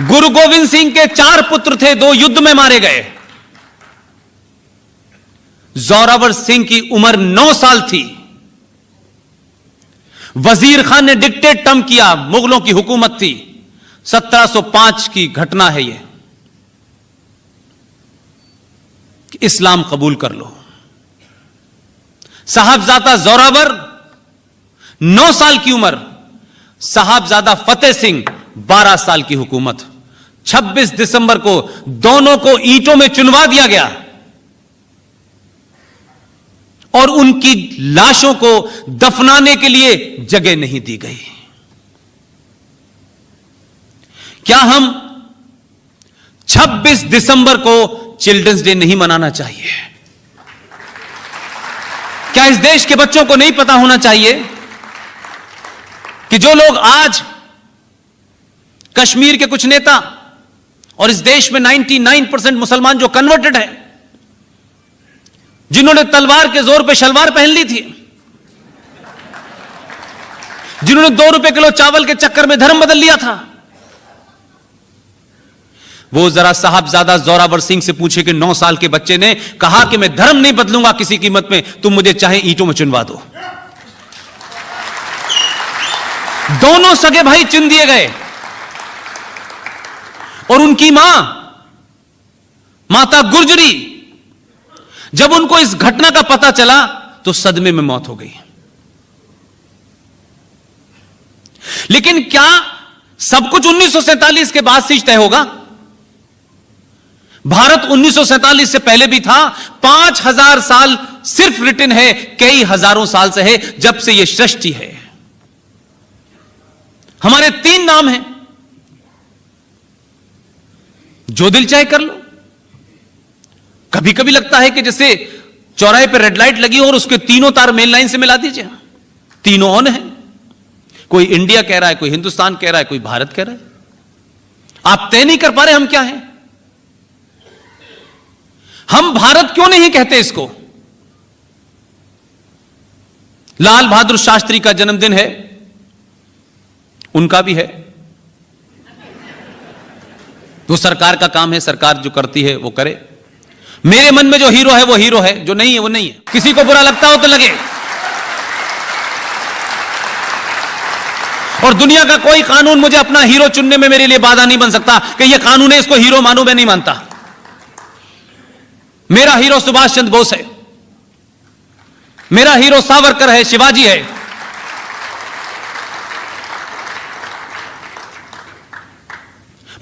गुरु गोविंद सिंह के चार पुत्र थे, दो युद्ध में मारे गए। जोरावर सिंह की उम्र नौ साल थी। वज़ीर खान ने डिक्टेट टर्म किया, मुगलों की हुकूमत थी। 1705 की घटना है यह इस्लाम कबूल कर लो। साहबजादा जोरावर, नौ साल की उम्र। साहबजादा फतेह सिंह बारह साल की हुकूमत। 26 दिसंबर को दोनों को ईंटों में चुनवा दिया गया। और उनकी लाशों को दफनाने के लिए जगह नहीं दी गई। क्या हम 26 दिसंबर को चिल्ड्रंस डे नहीं मनाना चाहिए? क्या इस देश के बच्चों को नहीं पता होना चाहिए कि जो लोग आज कश्मीर के कुछ नेता और इस देश में 99 परसेंट मुसलमान जो कन्वर्टेड है, जिन्होंने तलवार के ज़ोर पे शलवार पहन ली थी, जिन्होंने दो रुपए किलो चावल के चक्कर में धर्म बदल लिया था। वो जरा साहबजादा जोरावर सिंह से पूछे कि नौ साल के बच्चे ने कहा कि मैं धर्म नहीं बदलूँगा किसी कीमत में, तुम मुझे चाहे ईंटों में चुनवा दो। दोनों सगे भाई चुन दिए गए। और उनकी माँ, माता गुर्जरी, जब उनको इस घटना का पता चला तो सदमे में मौत हो गई। लेकिन क्या सब कुछ 1947 के बाद से तय होगा? भारत 1947 से पहले भी था, पाँच हज़ार साल सिर्फ़ रिटर्न है, कई हज़ारों साल से है, जब से यह सृष्टि है। हमारे तीन नाम हैं। जो दिल चाहे कर लो। कभी कभी लगता है कि जैसे चौराहे पर रेड लाइट लगी हो और उसके तीनों तार मेन लाइन से मिला दीजिए। तीनों ऑन है। कोई इंडिया कह रहा है, कोई हिंदुस्तान कह रहा है, कोई भारत कह रहा है। आप तय नहीं कर पा रहे हम क्या हैं। हम भारत क्यों नहीं कहते इसको? लाल बहादुर शास्त्री का जन्मदिन है। उनका भी है। वो सरकार का काम है, सरकार जो करती है, वो करे। मेरे मन में जो हीरो है, वो हीरो है, जो नहीं है, वो नहीं है। किसी को बुरा लगता हो तो लगे। और दुनिया का कोई कानून मुझे अपना हीरो चुनने में मेरे लिए बाधा नहीं बन सकता, कि ये कानून है, इसको हीरो मानू, मैं नहीं मानता। मेरा हीरो सुभाष चंद्र बोस है। मेरा हीरो सावरकर है, शिवाजी है।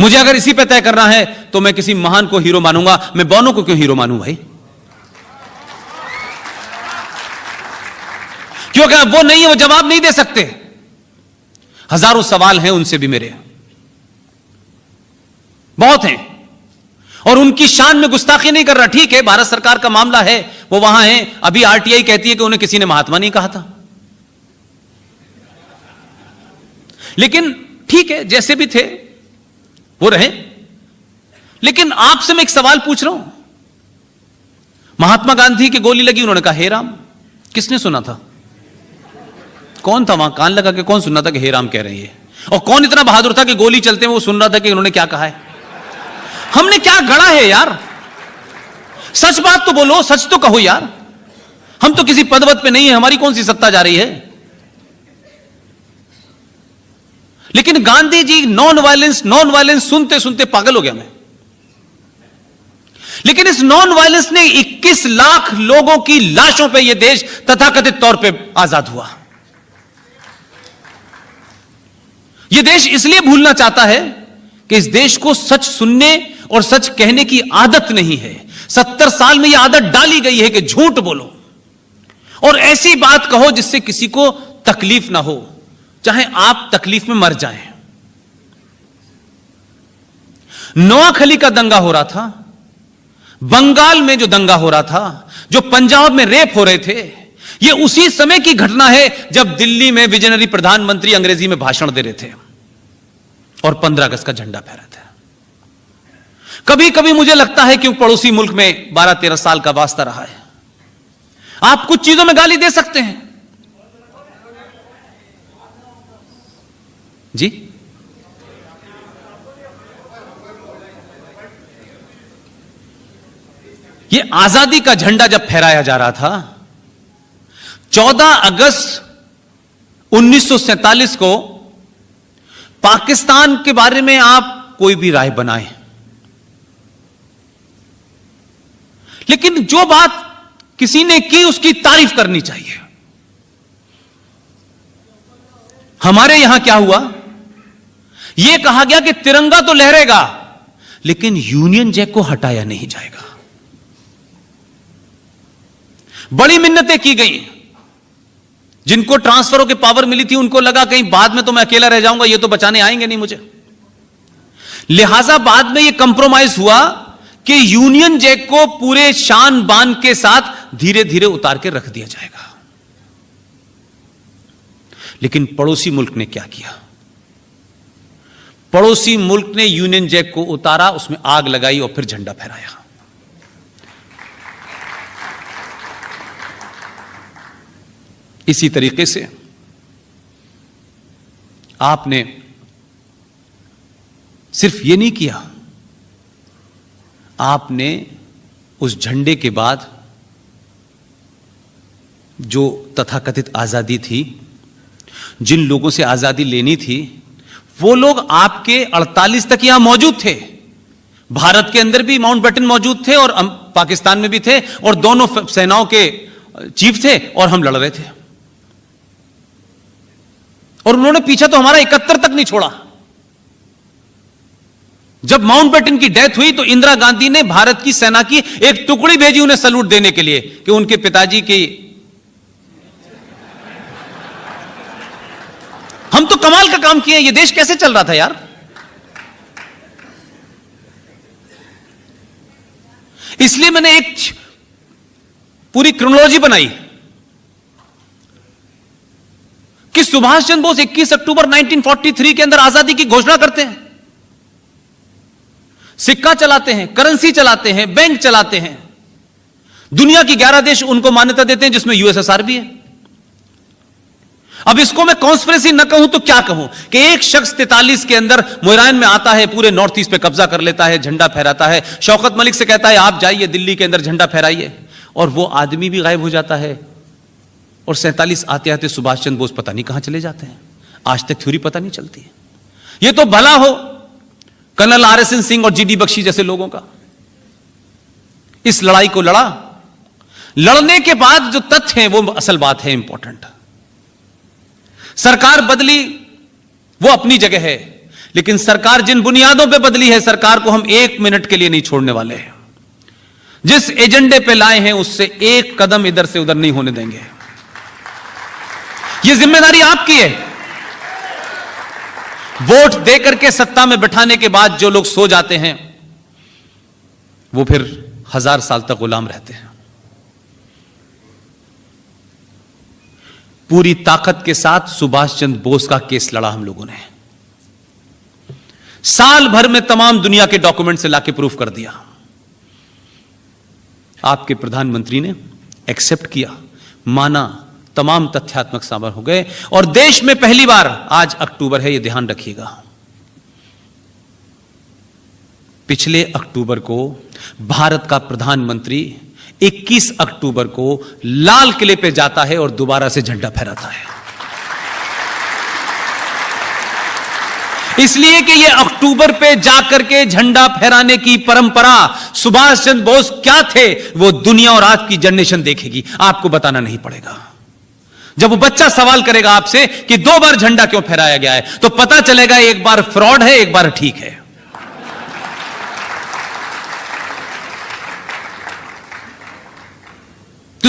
मुझे अगर इसी पे तय करना है तो मैं किसी महान को हीरो मानूँगा। मैं बोनो को क्यों हीरो मानूं भाई? क्योंकि वो नहीं है, वो जवाब नहीं दे सकते। हज़ारों सवाल हैं, उनसे भी मेरे। बहुत हैं। और उनकी शान में गुस्ताखी नहीं कर रहा। ठीक है, भारत सरकार का मामला है, वो वहाँ है। अभी आरटीआई कहती है कि उन्हें किसी ने महात्मा नहीं कहा था। लेकिन ठीक है, जैसे भी थे वो रहे। लेकिन आपसे मैं एक सवाल पूछ रहा हूँ। महात्मा गांधी की गोली लगी, उन्होंने कहा, हे राम। किसने सुना था? कौन था वहाँ? कान लगा के कौन सुनना था कि हे राम कह रही है और कौन इतना बहादुर था कि गोली चलते वो सुन रहा था कि उन्होंने क्या कहा है? हमने क्या गढ़ा है यार? सच बात तो बोलो, सच तो कहो यार। हम तो किसी पदवत पे नहीं है, हमारी कौन सी सत्ता जा रही है? लेकिन Gandhi ji non violence non violence सुनते सुनते पागल हो गया मैं। लेकिन इस नॉन वायलेंस ने 21 लाख लोगों की लाशों पे यह देश तथाकथित तौर पे आज़ाद हुआ। यह देश इसलिए भूलना चाहता है कि इस देश को सच सुनने और सच कहने की आदत नहीं है। सत्तर साल में यह आदत डाली गई है कि झूठ बोलो। और ऐसी बात कहो जिससे किसी को तकलीफ़ ना हो। चाहे आप तकलीफ़ में मर जाएँ। नोआखली का दंगा हो रहा था, बंगाल में जो दंगा हो रहा था, जो पंजाब में रेप हो रहे थे यह उसी समय की घटना है जब दिल्ली में विजनरी प्रधानमंत्री अंग्रेज़ी में भाषण दे रहे थे और पंद्रह अगस्त का झंडा फहरा था। कभी कभी मुझे लगता है कि पड़ोसी मुल्क में बारह तेरह साल का वास्ता रहा है। आप कुछ चीज़ों में गाली दे सकते हैं। जी। ये आज़ादी का झंडा जब फहराया जा रहा था 14 अगस्त 1947 को पाकिस्तान के बारे में आप कोई भी राय बनाए। लेकिन जो बात किसी ने की, उसकी तारीफ़ करनी चाहिए। हमारे यहाँ क्या हुआ? यह कहा गया कि तिरंगा तो लहरेगा, लेकिन यूनियन जैक को हटाया नहीं जाएगा। बड़ी मिन्नतें की गई। जिनको ट्रांसफरों की पावर मिली थी, उनको लगा कहीं बाद में तो मैं अकेला रह जाऊँगा, ये तो बचाने आएँगे नहीं मुझे। लिहाजा बाद में ये कंप्रोमाइज हुआ कि यूनियन जैक को पूरे शान बान के साथ धीरे धीरे उतार के रख दिया जाएगा। लेकिन पड़ोसी मुल्क ने क्या किया? पड़ोसी मुल्क ने यूनियन जैक को उतारा, उसमें आग लगाई और फिर झंडा फहराया। इसी तरीके से आपने सिर्फ़ ये नहीं किया, आपने उस झंडे के बाद जो तथाकथित आज़ादी थी, जिन लोगों से आज़ादी लेनी थी वो लोग आपके 48 तक यहाँ मौजूद थे। भारत के अंदर भी माउंट बैटन मौजूद थे और पाकिस्तान में भी थे और दोनों सेनाओं के चीफ थे और हम लड़ रहे थे। और उन्होंने पीछा तो हमारा इकहत्तर तक नहीं छोड़ा। जब माउंट बैटन की डेथ हुई तो इंदिरा गांधी ने भारत की सेना की एक टुकड़ी भेजी उन्हें सल्यूट देने के लिए कि उनके पिताजी की हम तो कमाल का काम किए, ये देश कैसे चल रहा था यार? इसलिए मैंने एक पूरी क्रोनोलॉजी बनाई कि सुभाष चंद्र बोस 21 अक्टूबर 1943 के अंदर आज़ादी की घोषणा करते हैं। सिक्का चलाते हैं करेंसी चलाते हैं बैंक चलाते हैं। दुनिया की 11 देश उनको मान्यता देते हैं, जिसमें यूएसएसआर भी है। अब इसको मैं कॉन्स्परेसी न कहूँ तो क्या कहूँ? कि एक शख्स तैतालीस के अंदर मोहरान में आता है, पूरे नॉर्थ ईस्ट पे कब्जा कर लेता है, झंडा फहराता है। शौकत मलिक से कहता है, आप जाइए, दिल्ली के अंदर झंडा फहराइए। और वो आदमी भी गायब हो जाता है। और सैंतालीस आते आते सुभाष चंद्र बोस पता नहीं कहाँ चले जाते हैं। आज तक थ्योरी पता नहीं चलती है। ये तो भला हो, colonel R S N Singh और जीडी बख्शी जैसे लोगों का। इस लड़ाई को लड़ा। लड़ने के बाद जो तथ्य है, वो असल बात है इंपॉर्टेंट सरकार बदली, वो अपनी जगह है। लेकिन सरकार जिन बुनियादों पे बदली है, सरकार को हम एक मिनट के लिए नहीं छोड़ने वाले हैं। जिस एजेंडे पे लाए हैं, उससे एक कदम इधर से उधर नहीं होने देंगे। ये ज़िम्मेदारी आपकी है। वोट देकर के सत्ता में बैठाने के बाद जो लोग सो जाते हैं, वो फिर हज़ार साल तक गुलाम रहते हैं। पूरी ताकत के साथ सुभाष चंद्र बोस का केस लड़ा हम लोगों ने। साल भर में तमाम दुनिया के डॉक्यूमेंट से लाके प्रूफ कर दिया। आपके प्रधानमंत्री ने एक्सेप्ट किया, माना तमाम तथ्यात्मक साबर हो गए और देश में पहली बार आज अक्टूबर है यह ध्यान रखिएगा। पिछले अक्टूबर को भारत का प्रधानमंत्री 21 अक्टूबर को लाल किले पे जाता है और दोबारा से झंडा फहराता है। इसलिए कि ये अक्टूबर पे जाकर के झंडा फहराने की परंपरा सुभाष चंद्र बोस क्या थे, वो दुनिया और आज की जनरेशन देखेगी। आपको बताना नहीं पड़ेगा। जब वो बच्चा सवाल करेगा आपसे कि दो बार झंडा क्यों फहराया गया है तो पता चलेगा एक बार फ्रॉड है, एक बार ठीक है।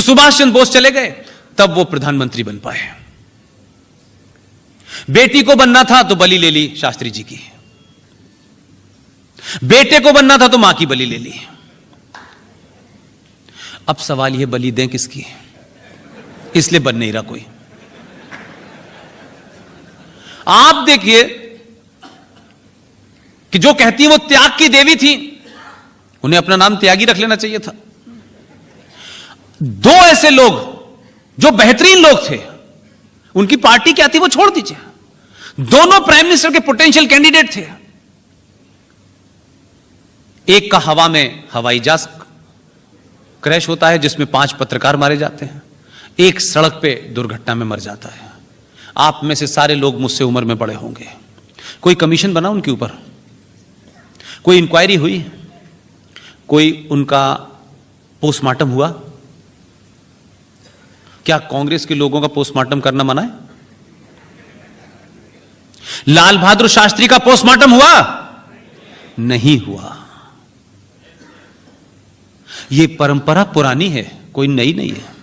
सुभाष चंद्र बोस चले गए, तब वो प्रधानमंत्री बन पाए। बेटी को बनना था तो बलि ले ली शास्त्री जी की। बेटे को बनना था तो माँ की बलि ले ली। अब सवाल यह बलि दें किसकी? इसलिए बन नहीं रहा कोई। आप देखिए कि जो कहती वो त्याग की देवी थी, उन्हें अपना नाम त्यागी रख लेना चाहिए था। दो ऐसे लोग जो बेहतरीन लोग थे, उनकी पार्टी क्या थी वो छोड़ दीजिए। दोनों प्राइम मिनिस्टर के पोटेंशियल कैंडिडेट थे। एक का हवा में हवाई जहाज़ क्रैश होता है, जिसमें पाँच पत्रकार मारे जाते हैं। एक सड़क पे दुर्घटना में मर जाता है। आप में से सारे लोग मुझसे उम्र में बड़े होंगे। कोई कमीशन बना उनके ऊपर? कोई इंक्वायरी हुई? कोई उनका पोस्टमार्टम हुआ? क्या कांग्रेस के लोगों का पोस्टमार्टम करना मना है? लाल बहादुर शास्त्री का पोस्टमार्टम हुआ? नहीं हुआ। यह परंपरा पुरानी है, कोई नई नहीं है।